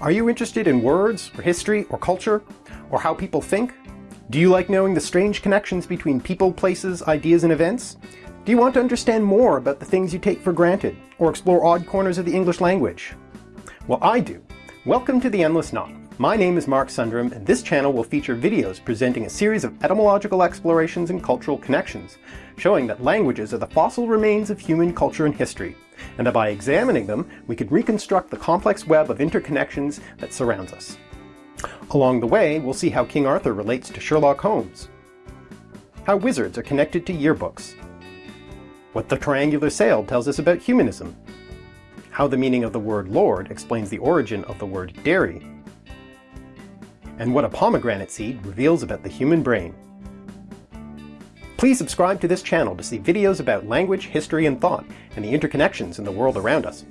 Are you interested in words, or history, or culture, or how people think? Do you like knowing the strange connections between people, places, ideas, and events? Do you want to understand more about the things you take for granted, or explore odd corners of the English language? Well, I do. Welcome to The Endless Knot. My name is Mark Sundaram, and this channel will feature videos presenting a series of etymological explorations and cultural connections, showing that languages are the fossil remains of human culture and history, and that by examining them, we can reconstruct the complex web of interconnections that surrounds us. Along the way, we'll see how King Arthur relates to Sherlock Holmes, how wizards are connected to yearbooks, what the triangular sail tells us about humanism, how the meaning of the word lord explains the origin of the word dairy, and what a pomegranate seed reveals about the human brain. Please subscribe to this channel to see videos about language, history, and thought, and the interconnections in the world around us.